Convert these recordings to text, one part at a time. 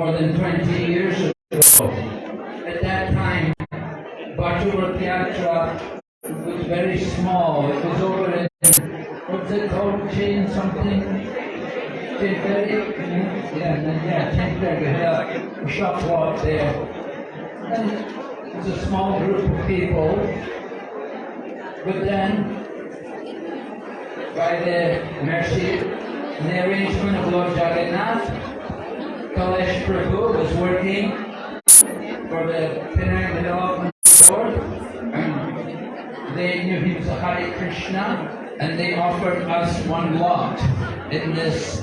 more than 20 years ago. At that time, Butterworth Yatra was very small. It was over in, what's it called, Chain something? Ferry? Yeah, yeah, Ferry, yeah, a shop walk there. And it was a small group of people. But then by the mercy and the arrangement of Lord Jagannath, Kalesh Prabhu was working for the Penang Development Board and they knew he was a Hare Krishna and they offered us one lot in this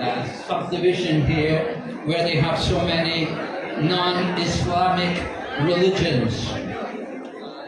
uh, subdivision here where they have so many non-Islamic religions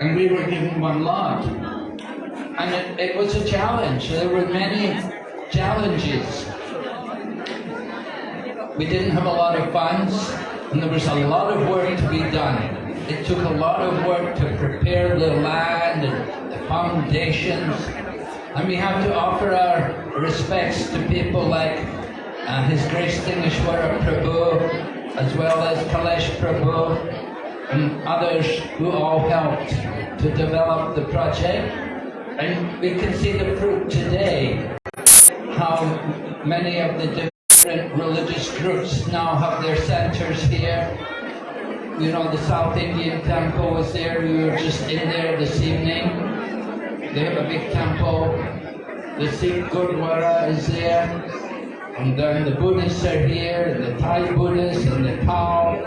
and we were given one lot and it, it was a challenge. There were many challenges. We didn't have a lot of funds, and there was a lot of work to be done. It took a lot of work to prepare the land and the foundations, and we have to offer our respects to people like uh, His Grace Dingeshwara Prabhu, as well as Kalesh Prabhu, and others who all helped to develop the project. And we can see the fruit today, how many of the different religious groups now have their centers here. You know, the South Indian temple was there, we were just in there this evening. They have a big temple. The Sikh Gurdwara is there. And then the Buddhists are here, the Thai Buddhists, and the Tao.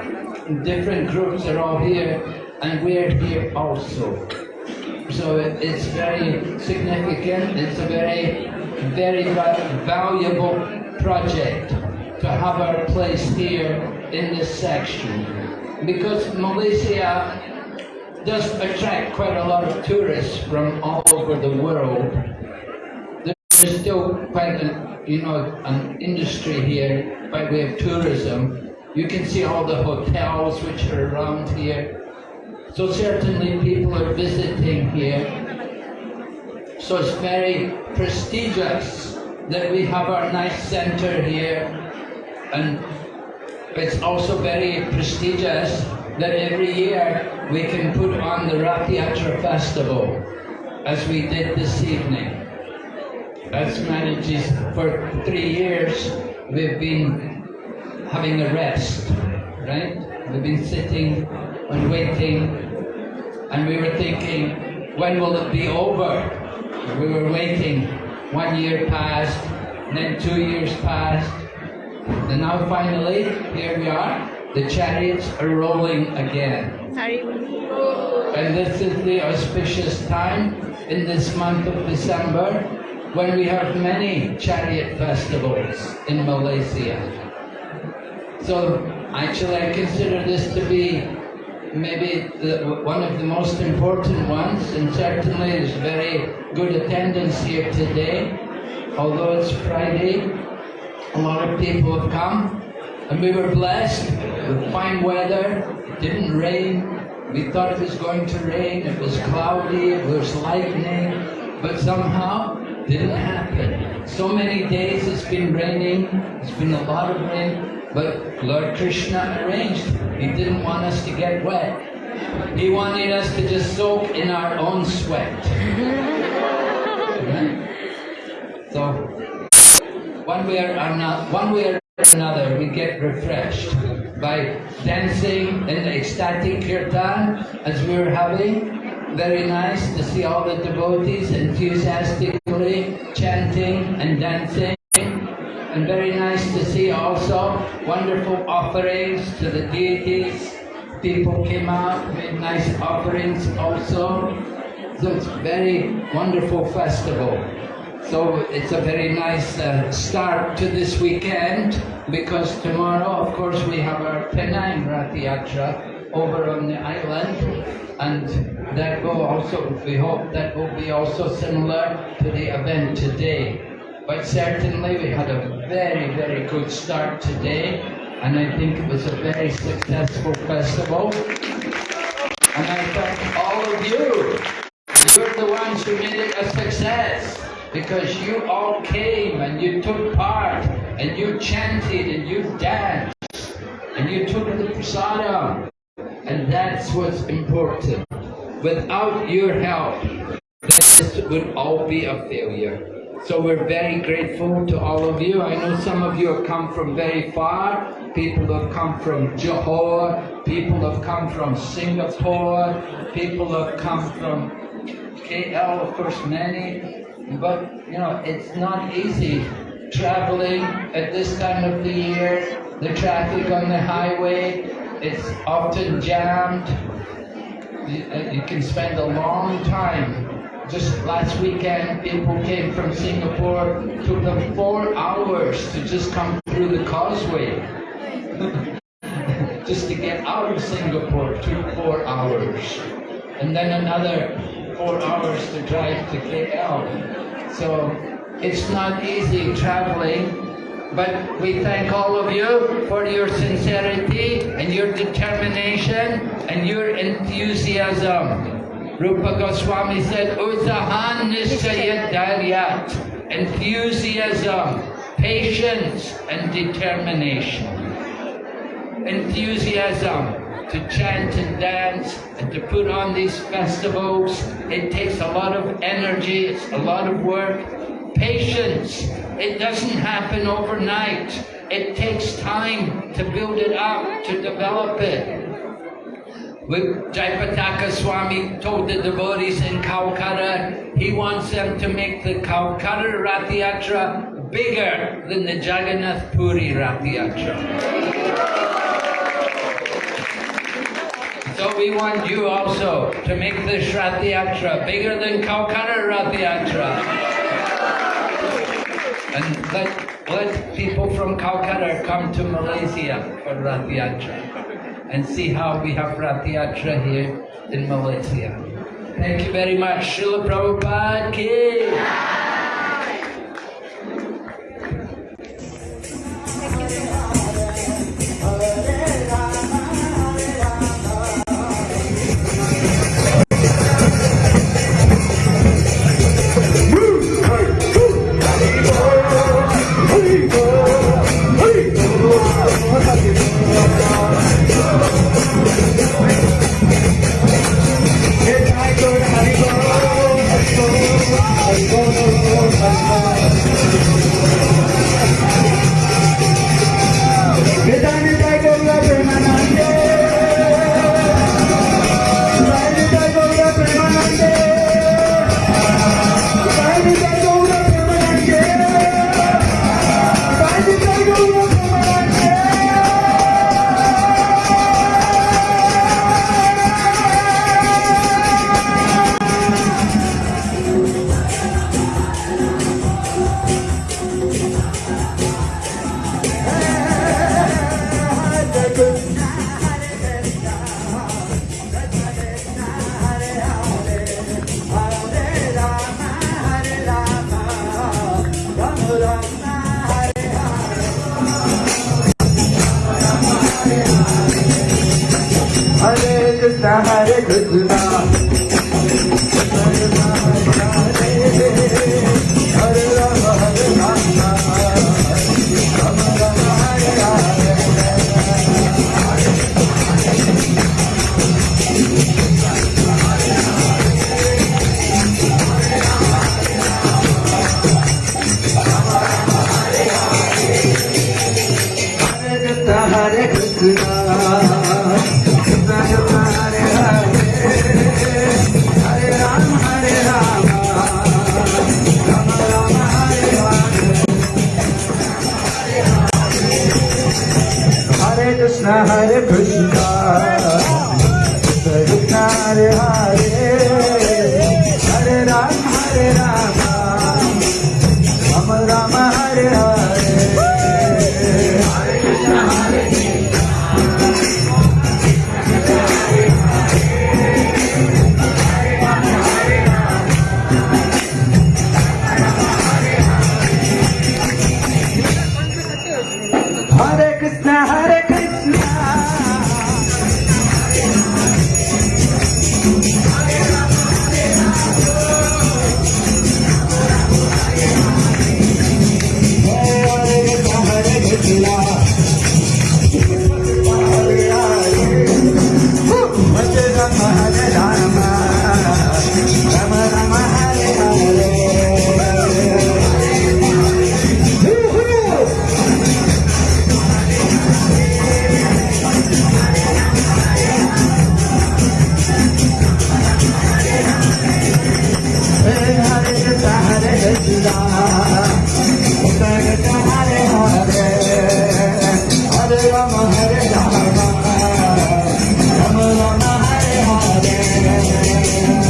Different groups are all here, and we're here also. So it, it's very significant. It's a very, very valuable project to have our place here in this section. Because Malaysia does attract quite a lot of tourists from all over the world. There's still quite a, you know, an industry here by way of tourism. You can see all the hotels which are around here. So certainly people are visiting here. So it's very prestigious that we have our nice center here. And it's also very prestigious that every year we can put on the Rath Yatra Festival, as we did this evening. As manages for three years, we've been having a rest, right? We've been sitting and waiting, and we were thinking, when will it be over? We were waiting. One year passed, then two years passed, and now finally, here we are. The chariots are rolling again. Sorry. And this is the auspicious time in this month of December when we have many chariot festivals in Malaysia. So actually I consider this to be maybe the, one of the most important ones and certainly there's very good attendance here today. Although it's Friday, a lot of people have come and we were blessed with fine weather. It didn't rain. We thought it was going to rain. It was cloudy. It was lightning. But somehow didn't happen. So many days it's been raining. It's been a lot of rain. But Lord Krishna arranged. He didn't want us to get wet. He wanted us to just soak in our own sweat. Right? So one way or another, one way or another, we get refreshed by dancing in the ecstatic kirtan as we were having. Very nice to see all the devotees enthusiastically chanting and dancing. And very nice to see also wonderful offerings to the deities. People came out, made nice offerings also. So it's very wonderful festival. So it's a very nice uh, start to this weekend because tomorrow, of course, we have our Penang Rath Yatra over on the island and that will also, we hope that will be also similar to the event today. But certainly we had a very, very good start today and I think it was a very successful festival. And I thank all of you. You're the ones who made it a success because you all came and you took part and you chanted and you danced and you took the prasadam. And that's what's important. Without your help, this would all be a failure. So we're very grateful to all of you. I know some of you have come from very far. People have come from Johor. People have come from Singapore. People have come from KL, of course, many. But, you know, it's not easy traveling at this time of the year. The traffic on the highway, is often jammed. You, uh, you can spend a long time just last weekend, people came from Singapore, took them four hours to just come through the causeway. just to get out of Singapore took four hours. And then another four hours to drive to KL. So it's not easy traveling, but we thank all of you for your sincerity and your determination and your enthusiasm. Rupa Goswami said, Utsahan Nishcayad Dhairyat, enthusiasm, patience and determination. Enthusiasm to chant and dance and to put on these festivals. It takes a lot of energy, it's a lot of work. Patience, it doesn't happen overnight. It takes time to build it up, to develop it. Jayapataka Swami told the devotees in Calcutta, he wants them to make the Calcutta Rath bigger than the Jagannath Puri Rath So we want you also to make this Rath bigger than Calcutta Rath And let, let people from Calcutta come to Malaysia for Rath and see how we have Rath Yatra here in Malaysia. Thank you very much. Srila Prabhupada ki. Good. Krishna Krishna Hare Krishna Rama Rama Hare Hare